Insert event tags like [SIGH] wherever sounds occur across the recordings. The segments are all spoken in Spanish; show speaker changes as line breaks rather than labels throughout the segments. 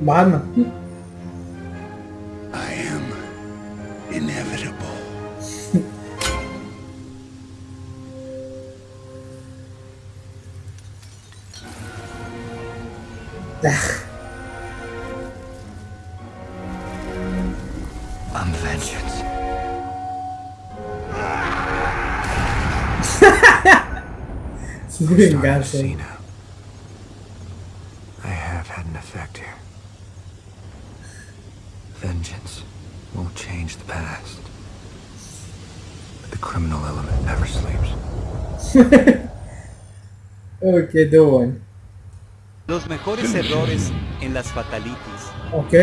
Batman.
I am inevitable. I'm vengeance. [LAUGHS]
Su venganza.
Cena. I have had an effect here. Vengeance won't change the past. But the criminal element never sleeps. [LAUGHS]
Ok, todo bueno.
Los mejores errores en las fatalities.
Ok,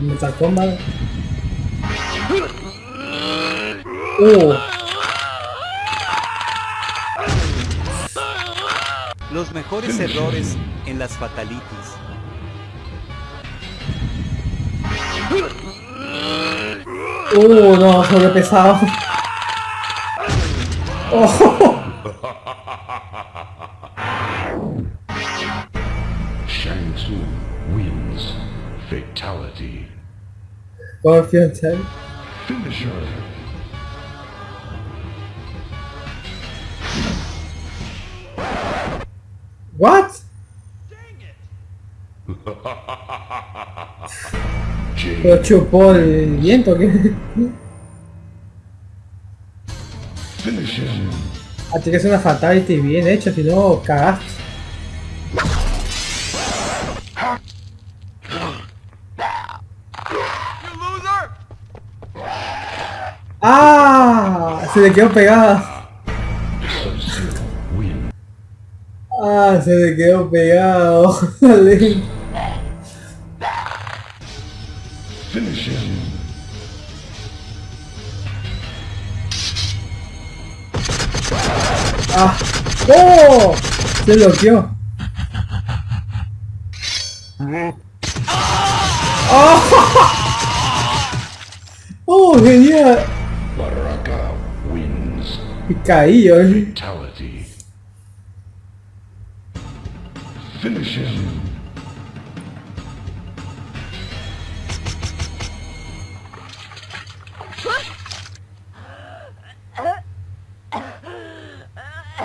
Mortal Kombat. Uh,
Los mejores errores en las fatalities.
Uh, no, sobrepesado. Oh,
Shang Tsung wins. Fatality.
Tail.
Finisher.
What? [LAUGHS]
Jade. [LAUGHS]
Lo chupó el viento,
him.
Ah, tiene que ser una fatality bien hecha, si no, cagaste. ¡Ah! Se le quedó pegada. ¡Ah! Se le quedó pegado. [LAUGHS] [LAUGHS]
Finish him.
¡Ah! ¡Oh! Se bloqueó. ¡Oh! ¡Oh, genial!
Baraka wins.
Y caí.
Fatality. Finish him.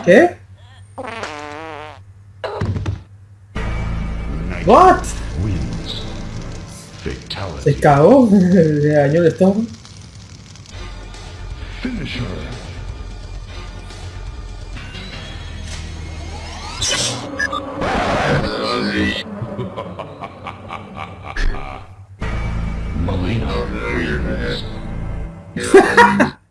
¿Qué? What? Se cagó, [LAUGHS] le dañó el estómago. [LAUGHS]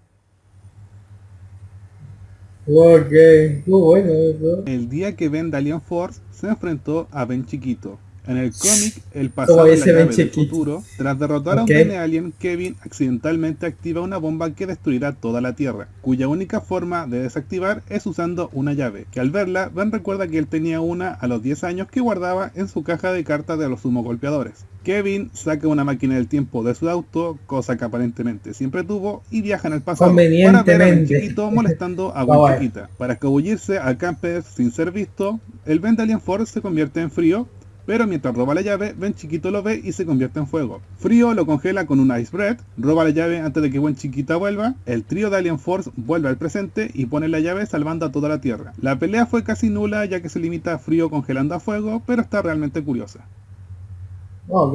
El día que Ben Dalian Force se enfrentó a Ben Chiquito. En el cómic, el pasado de la llave del futuro, tras derrotar a un. Ben Alien, Kevin accidentalmente activa una bomba que destruirá toda la Tierra, cuya única forma de desactivar es usando una llave, que al verla, Ben recuerda que él tenía una a los 10 años que guardaba en su caja de cartas de los sumo golpeadores. Kevin saca una máquina del tiempo de su auto, cosa que aparentemente siempre tuvo, y viaja en el pasado para ver a Ben
Convenientemente.
Chiquito molestando a. [LAUGHS] Chiquita. Para escabullirse a Campes sin ser visto, el Ben de Alien Force se convierte en frío, pero mientras roba la llave, Ben Chiquito lo ve y se convierte en fuego. Frío lo congela con un Ice Breath, roba la llave antes de que Ben Chiquita vuelva, el trío de Alien Force vuelve al presente y pone la llave salvando a toda la Tierra. La pelea fue casi nula ya que se limita a Frío congelando a fuego, pero está realmente curiosa.
Ok.